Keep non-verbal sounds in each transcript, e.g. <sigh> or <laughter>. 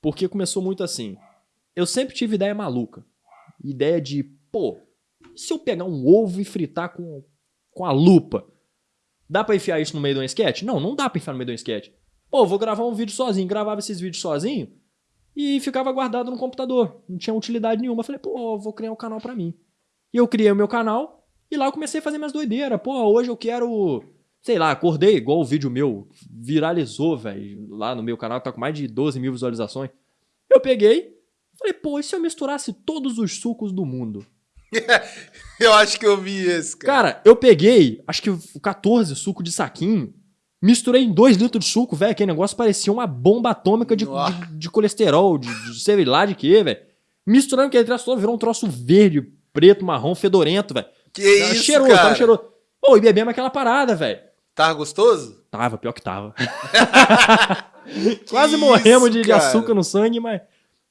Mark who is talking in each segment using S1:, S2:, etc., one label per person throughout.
S1: Porque começou muito assim. Eu sempre tive ideia maluca. Ideia de, pô, se eu pegar um ovo e fritar com, com a lupa, dá pra enfiar isso no meio de um sketch? Não, não dá pra enfiar no meio de um sketch. Pô, vou gravar um vídeo sozinho. Gravava esses vídeos sozinho e ficava guardado no computador. Não tinha utilidade nenhuma. Falei, pô, vou criar um canal pra mim. E eu criei o meu canal e lá eu comecei a fazer minhas doideiras. Pô, hoje eu quero. Sei lá, acordei igual o vídeo meu viralizou, velho. Lá no meu canal, tá com mais de 12 mil visualizações. Eu peguei, falei, pô, e se eu misturasse todos os sucos do mundo? <laughs>
S2: eu acho que eu vi esse,
S1: cara. Cara, eu peguei, acho que 14 suco de saquinho, misturei em 2 litros de suco, velho. Aquele negócio parecia uma bomba atômica de, de, de colesterol, de, de sei lá de quê, velho. Misturando aquele troço todo, virou um troço verde, preto, marrom, fedorento, velho.
S2: Que isso, cheiroso,
S1: cara?
S2: Tava
S1: cheiroso. Pô, e bebemos aquela parada, velho.
S2: Tava gostoso?
S1: Tava, pior que tava. <laughs> <laughs> Quase isso, morremos de, de, açúcar no sangue, mas.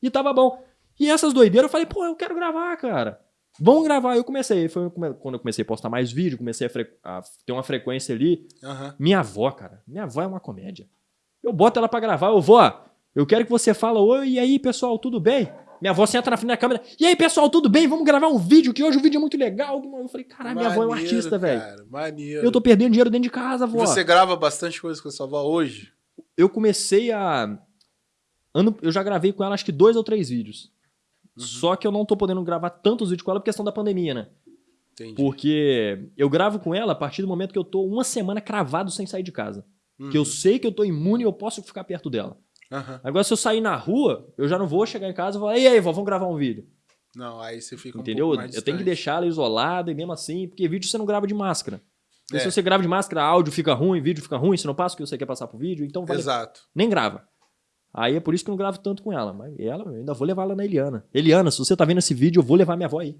S1: E tava bom. E essas doideiras eu falei, pô, eu quero gravar, cara. Vamos gravar. Eu comecei. Foi quando eu comecei a postar mais vídeo, comecei a, fre... a ter uma frequência ali.
S2: Uhum.
S1: Minha avó, cara. Minha avó é uma comédia. Eu boto ela pra gravar. Eu vou, eu quero que você fala, oi, e aí, pessoal, tudo bem? Minha avó senta na frente da câmera. E aí, pessoal, tudo bem? Vamos gravar um vídeo, que hoje o vídeo é muito legal. Eu falei, caralho, minha avó é um artista, velho.
S2: Maneiro.
S1: Eu tô perdendo dinheiro dentro de casa, avó.
S2: E você grava bastante coisa com a sua avó hoje?
S1: Eu comecei a. Ano... Eu já gravei com ela acho que dois ou três vídeos. Uhum. Só que eu não tô podendo gravar tantos vídeos com ela por questão da pandemia, né?
S2: Entendi.
S1: Porque eu gravo com ela a partir do momento que eu tô uma semana cravado sem sair de casa.
S2: Uhum.
S1: Que eu sei que eu tô imune e eu posso ficar perto dela.
S2: Uhum.
S1: Agora, se eu sair na rua, eu já não vou chegar em casa e falar, e aí, vó, vamos gravar um vídeo.
S2: Não, aí você fica
S1: Entendeu?
S2: um
S1: Eu tenho que deixar ela isolada e mesmo assim, porque vídeo você não grava de máscara.
S2: É.
S1: Se você grava de máscara, áudio fica ruim, vídeo fica ruim, você não passa o que você quer passar pro vídeo, então vale...
S2: Exato.
S1: nem grava. Aí é por isso que eu não gravo tanto com ela. Mas ela, eu ainda vou levar ela na Eliana. Eliana, se você tá vendo esse vídeo, eu vou levar minha avó aí.